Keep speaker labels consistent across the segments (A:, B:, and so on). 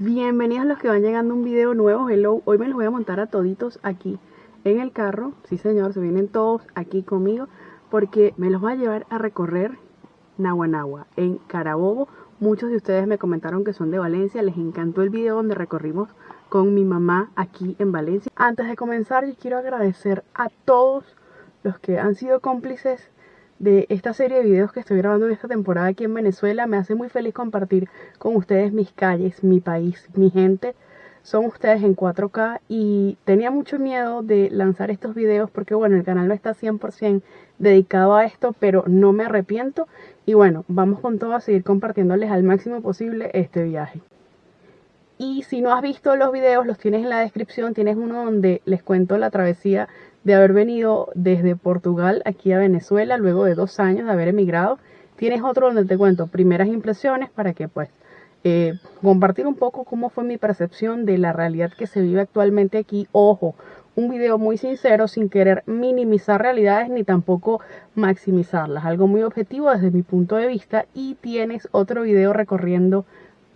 A: Bienvenidos los que van llegando a un video nuevo, hello, hoy me los voy a montar a toditos aquí en el carro, sí señor, se vienen todos aquí conmigo porque me los voy a llevar a recorrer Nahuanagua en Carabobo, muchos de ustedes me comentaron que son de Valencia, les encantó el video donde recorrimos con mi mamá aquí en Valencia. Antes de comenzar yo quiero agradecer a todos los que han sido cómplices de esta serie de videos que estoy grabando en esta temporada aquí en Venezuela. Me hace muy feliz compartir con ustedes mis calles, mi país, mi gente. Son ustedes en 4K y tenía mucho miedo de lanzar estos videos porque bueno, el canal no está 100% dedicado a esto, pero no me arrepiento. Y bueno, vamos con todo a seguir compartiéndoles al máximo posible este viaje. Y si no has visto los videos, los tienes en la descripción. Tienes uno donde les cuento la travesía de haber venido desde Portugal aquí a Venezuela luego de dos años de haber emigrado. Tienes otro donde te cuento primeras impresiones para que pues eh, compartir un poco cómo fue mi percepción de la realidad que se vive actualmente aquí. Ojo, un video muy sincero sin querer minimizar realidades ni tampoco maximizarlas. Algo muy objetivo desde mi punto de vista y tienes otro video recorriendo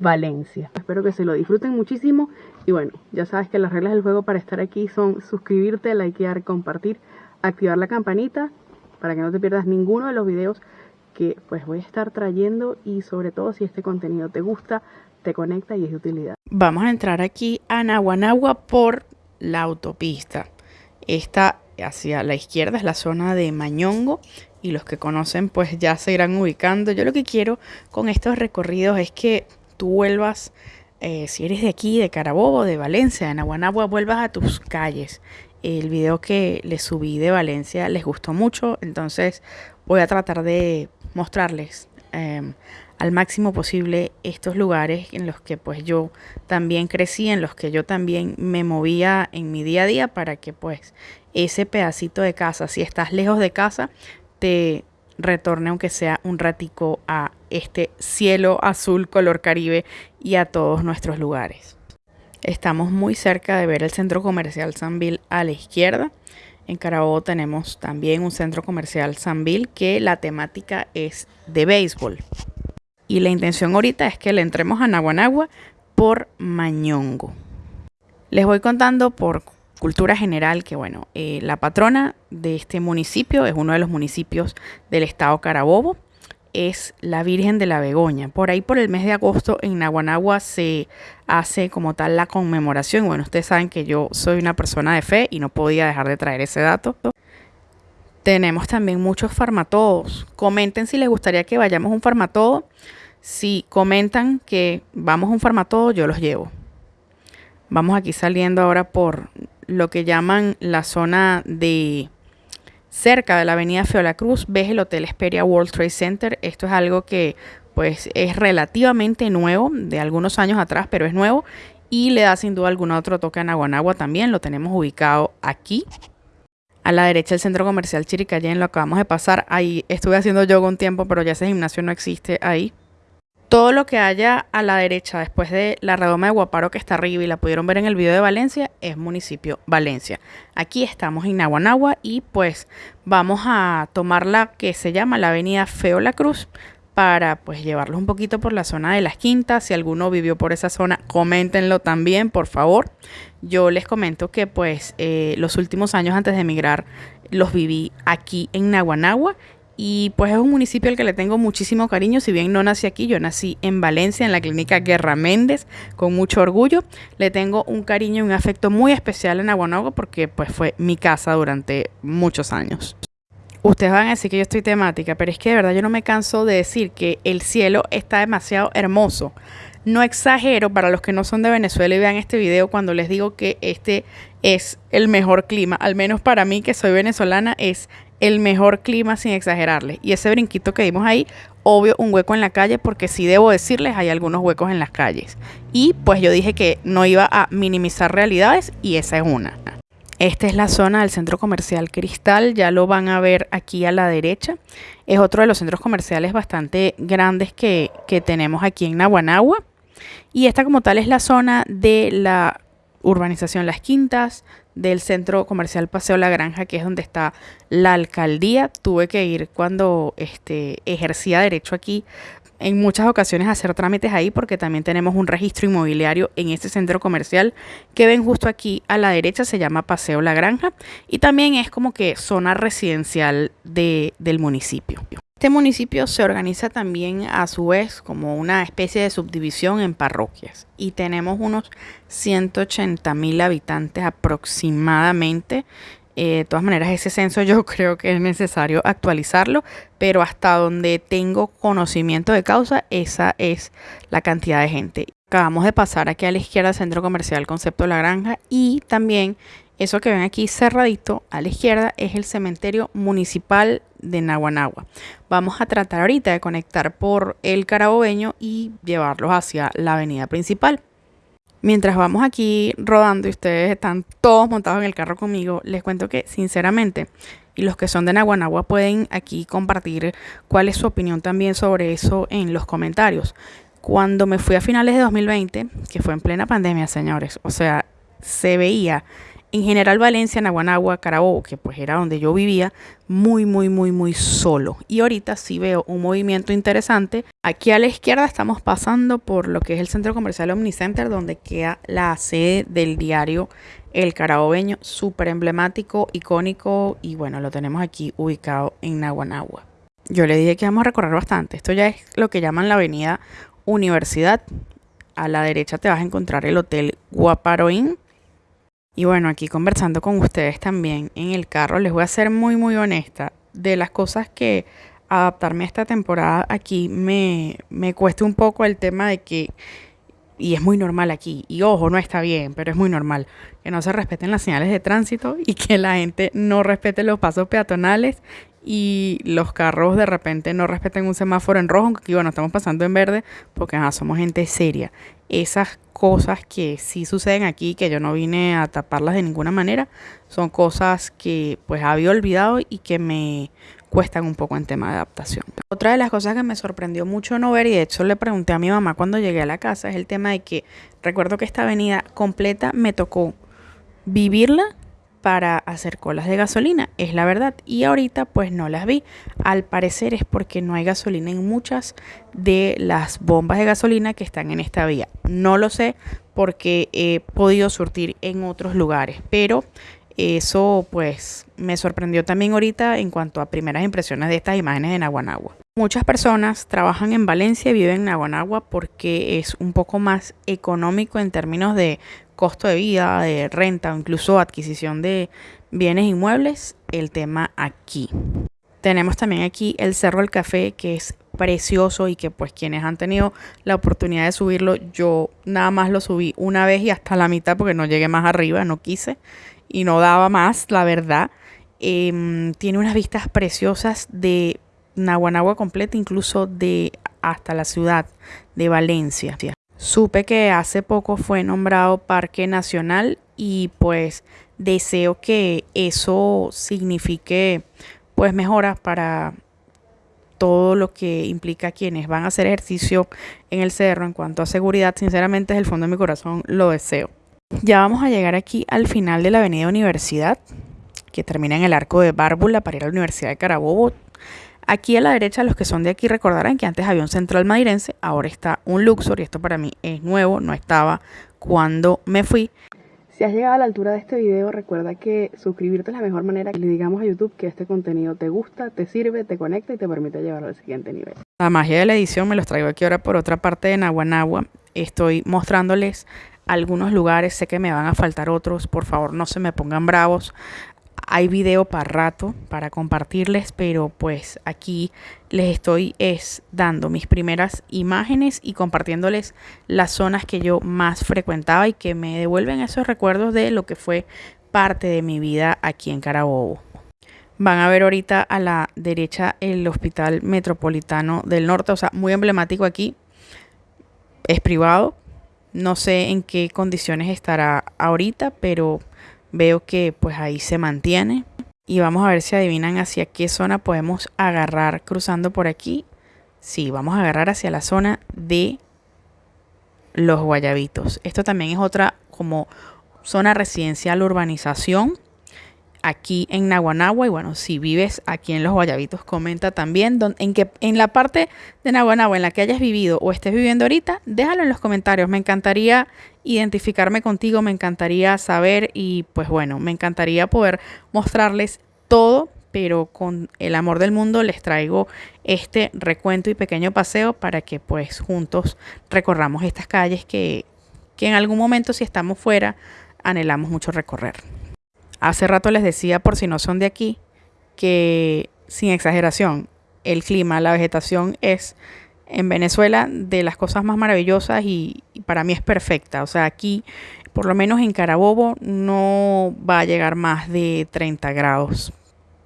A: Valencia. Espero que se lo disfruten muchísimo y bueno, ya sabes que las reglas del juego para estar aquí son suscribirte, likear, compartir, activar la campanita para que no te pierdas ninguno de los videos que pues voy a estar trayendo y sobre todo si este contenido te gusta, te conecta y es de utilidad.
B: Vamos a entrar aquí a Naguanagua por la autopista. Esta hacia la izquierda es la zona de Mañongo y los que conocen pues ya se irán ubicando. Yo lo que quiero con estos recorridos es que tú vuelvas, eh, si eres de aquí, de Carabobo, de Valencia, de Naguanagua, vuelvas a tus calles. El video que les subí de Valencia les gustó mucho, entonces voy a tratar de mostrarles em, al máximo posible estos lugares en los que pues yo también crecí, en los que yo también me movía en mi día a día para que pues ese pedacito de casa, si estás lejos de casa, te retorne aunque sea un ratico a este cielo azul color caribe y a todos nuestros lugares. Estamos muy cerca de ver el centro comercial Sanville a la izquierda. En Carabobo tenemos también un centro comercial Sanville que la temática es de béisbol. Y la intención ahorita es que le entremos a Naguanagua por Mañongo. Les voy contando por cultura general que, bueno, eh, la patrona de este municipio es uno de los municipios del estado Carabobo, es la Virgen de la Begoña. Por ahí por el mes de agosto en Naguanagua se hace como tal la conmemoración. Bueno, ustedes saben que yo soy una persona de fe y no podía dejar de traer ese dato. Tenemos también muchos farmatodos. Comenten si les gustaría que vayamos a un farmatodo. Si comentan que vamos a un farmatodo, yo los llevo. Vamos aquí saliendo ahora por lo que llaman la zona de cerca de la avenida Feola Cruz, ves el Hotel Esperia World Trade Center. Esto es algo que pues es relativamente nuevo, de algunos años atrás, pero es nuevo y le da sin duda alguna otro toque a Naguanagua también. Lo tenemos ubicado aquí. A la derecha el centro comercial Chiricayén, lo acabamos de pasar. Ahí estuve haciendo yoga un tiempo, pero ya ese gimnasio no existe ahí. Todo lo que haya a la derecha después de la redoma de Guaparo que está arriba y la pudieron ver en el video de Valencia es municipio Valencia. Aquí estamos en Naguanagua y pues vamos a tomar la que se llama la avenida Feo La Cruz para pues llevarlos un poquito por la zona de las quintas. Si alguno vivió por esa zona, coméntenlo también, por favor. Yo les comento que pues eh, los últimos años antes de emigrar los viví aquí en Naguanagua y pues es un municipio al que le tengo muchísimo cariño, si bien no nací aquí, yo nací en Valencia, en la clínica Guerra Méndez, con mucho orgullo. Le tengo un cariño y un afecto muy especial en Aguanagua porque pues fue mi casa durante muchos años. Ustedes van a decir que yo estoy temática, pero es que de verdad yo no me canso de decir que el cielo está demasiado hermoso. No exagero para los que no son de Venezuela y vean este video cuando les digo que este es el mejor clima, al menos para mí que soy venezolana es el mejor clima sin exagerarle. Y ese brinquito que dimos ahí, obvio, un hueco en la calle, porque sí debo decirles, hay algunos huecos en las calles. Y pues yo dije que no iba a minimizar realidades y esa es una. Esta es la zona del centro comercial Cristal, ya lo van a ver aquí a la derecha. Es otro de los centros comerciales bastante grandes que, que tenemos aquí en Naguanagua. Y esta como tal es la zona de la urbanización Las Quintas, del centro comercial Paseo La Granja, que es donde está la alcaldía. Tuve que ir cuando este, ejercía derecho aquí en muchas ocasiones hacer trámites ahí porque también tenemos un registro inmobiliario en este centro comercial que ven justo aquí a la derecha, se llama Paseo La Granja y también es como que zona residencial de, del municipio. Este municipio se organiza también a su vez como una especie de subdivisión en parroquias y tenemos unos 180 mil habitantes aproximadamente eh, de todas maneras, ese censo yo creo que es necesario actualizarlo, pero hasta donde tengo conocimiento de causa, esa es la cantidad de gente. Acabamos de pasar aquí a la izquierda Centro Comercial Concepto La Granja y también eso que ven aquí cerradito a la izquierda es el cementerio municipal de Naguanagua. Vamos a tratar ahorita de conectar por el Carabobeño y llevarlos hacia la avenida principal. Mientras vamos aquí rodando y ustedes están todos montados en el carro conmigo, les cuento que sinceramente, y los que son de Naguanagua pueden aquí compartir cuál es su opinión también sobre eso en los comentarios. Cuando me fui a finales de 2020, que fue en plena pandemia, señores, o sea, se veía en general Valencia, Naguanagua, Carabobo, que pues era donde yo vivía, muy, muy, muy, muy solo. Y ahorita sí veo un movimiento interesante. Aquí a la izquierda estamos pasando por lo que es el centro comercial Omnicenter, donde queda la sede del diario El Carabobeño, súper emblemático, icónico y bueno, lo tenemos aquí ubicado en Naguanagua. Yo le dije que vamos a recorrer bastante. Esto ya es lo que llaman la avenida Universidad. A la derecha te vas a encontrar el Hotel Guaparoín y bueno, aquí conversando con ustedes también en el carro, les voy a ser muy, muy honesta. De las cosas que adaptarme a esta temporada aquí me, me cuesta un poco el tema de que, y es muy normal aquí, y ojo, no está bien, pero es muy normal, que no se respeten las señales de tránsito y que la gente no respete los pasos peatonales y los carros de repente no respeten un semáforo en rojo, aunque bueno, estamos pasando en verde porque somos gente seria. Esas cosas que sí suceden aquí, que yo no vine a taparlas de ninguna manera, son cosas que pues había olvidado y que me cuestan un poco en tema de adaptación. Otra de las cosas que me sorprendió mucho no ver, y de hecho le pregunté a mi mamá cuando llegué a la casa, es el tema de que recuerdo que esta avenida completa me tocó vivirla para hacer colas de gasolina, es la verdad. Y ahorita pues no las vi. Al parecer es porque no hay gasolina en muchas de las bombas de gasolina que están en esta vía. No lo sé porque he podido surtir en otros lugares, pero eso pues me sorprendió también ahorita en cuanto a primeras impresiones de estas imágenes de Naguanagua. Muchas personas trabajan en Valencia y viven en Naguanagua porque es un poco más económico en términos de costo de vida, de renta o incluso adquisición de bienes inmuebles, el tema aquí. Tenemos también aquí el Cerro del Café, que es precioso y que pues quienes han tenido la oportunidad de subirlo, yo nada más lo subí una vez y hasta la mitad porque no llegué más arriba, no quise y no daba más, la verdad. Em, tiene unas vistas preciosas de Naguanagua completa, incluso de hasta la ciudad de Valencia. Supe que hace poco fue nombrado Parque Nacional y pues deseo que eso signifique pues mejoras para todo lo que implica quienes van a hacer ejercicio en el cerro en cuanto a seguridad, sinceramente desde el fondo de mi corazón lo deseo. Ya vamos a llegar aquí al final de la avenida Universidad, que termina en el arco de Bárbula para ir a la Universidad de Carabobo. Aquí a la derecha, los que son de aquí recordarán que antes había un central madirense, ahora está un Luxor y esto para mí es nuevo, no estaba cuando me fui.
A: Si has llegado a la altura de este video, recuerda que suscribirte es la mejor manera que le digamos a YouTube que este contenido te gusta, te sirve, te conecta y te permite llevarlo al siguiente nivel.
B: La magia de la edición me los traigo aquí ahora por otra parte de Naguanagua. Estoy mostrándoles algunos lugares, sé que me van a faltar otros, por favor no se me pongan bravos hay video para rato para compartirles, pero pues aquí les estoy es dando mis primeras imágenes y compartiéndoles las zonas que yo más frecuentaba y que me devuelven esos recuerdos de lo que fue parte de mi vida aquí en Carabobo. Van a ver ahorita a la derecha el Hospital Metropolitano del Norte, o sea, muy emblemático aquí. Es privado, no sé en qué condiciones estará ahorita, pero Veo que pues ahí se mantiene. Y vamos a ver si adivinan hacia qué zona podemos agarrar cruzando por aquí. Sí, vamos a agarrar hacia la zona de los guayabitos. Esto también es otra como zona residencial urbanización. Aquí en Naguanagua y bueno, si vives aquí en Los Guayabitos, comenta también en, que, en la parte de Naguanagua en la que hayas vivido o estés viviendo ahorita, déjalo en los comentarios. Me encantaría identificarme contigo, me encantaría saber y pues bueno, me encantaría poder mostrarles todo, pero con el amor del mundo les traigo este recuento y pequeño paseo para que pues juntos recorramos estas calles que, que en algún momento si estamos fuera anhelamos mucho recorrer. Hace rato les decía, por si no son de aquí, que sin exageración, el clima, la vegetación es en Venezuela de las cosas más maravillosas y, para mí es perfecta. O sea, aquí, por lo menos en Carabobo, no va a llegar más de 30 grados,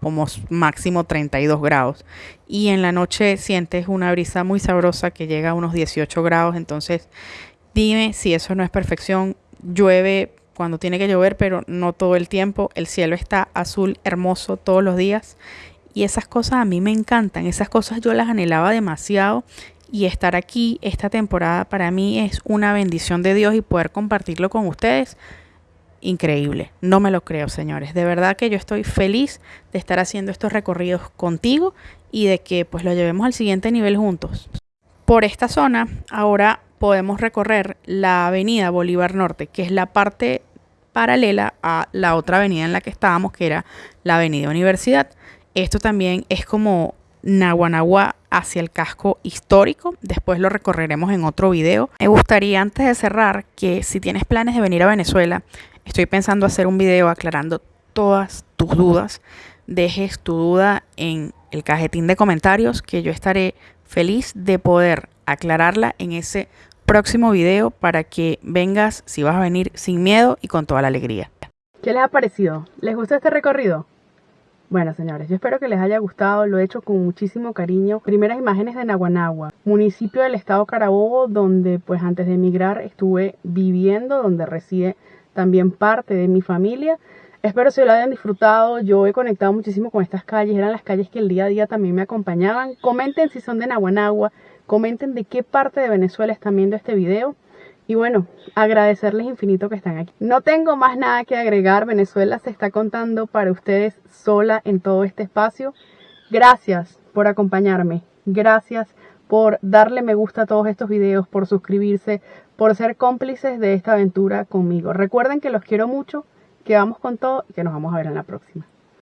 B: como máximo 32 grados. Y en la noche sientes una brisa muy sabrosa que llega a unos 18 grados. Entonces, dime si eso no es perfección. Llueve cuando tiene que llover, pero no todo el tiempo. El cielo está azul, hermoso todos los días. Y esas cosas a mí me encantan. Esas cosas yo las anhelaba demasiado. Y estar aquí esta temporada para mí es una bendición de Dios y poder compartirlo con ustedes. Increíble. No me lo creo, señores. De verdad que yo estoy feliz de estar haciendo estos recorridos contigo y de que pues lo llevemos al siguiente nivel juntos. Por esta zona, ahora podemos recorrer la avenida Bolívar Norte, que es la parte paralela a la otra avenida en la que estábamos, que era la avenida Universidad. Esto también es como Naguanagua hacia el casco histórico. Después lo recorreremos en otro video. Me gustaría antes de cerrar que si tienes planes de venir a Venezuela, estoy pensando hacer un video aclarando todas tus dudas. Dejes tu duda en el cajetín de comentarios que yo estaré feliz de poder aclararla en ese próximo video para que vengas, si vas a venir, sin miedo y con toda la alegría.
A: ¿Qué les ha parecido? ¿Les gustó este recorrido? Bueno, señores, yo espero que les haya gustado, lo he hecho con muchísimo cariño. Primeras imágenes de Naguanagua, municipio del estado Carabobo, donde pues antes de emigrar estuve viviendo, donde reside también parte de mi familia. Espero que lo hayan disfrutado. Yo he conectado muchísimo con estas calles. Eran las calles que el día a día también me acompañaban. Comenten si son de Naguanagua. Comenten de qué parte de Venezuela están viendo este video. Y bueno, agradecerles infinito que están aquí. No tengo más nada que agregar. Venezuela se está contando para ustedes sola en todo este espacio. Gracias por acompañarme. Gracias por darle me gusta a todos estos videos, por suscribirse, por ser cómplices de esta aventura conmigo. Recuerden que los quiero mucho que vamos con todo y que nos vamos a ver en la próxima.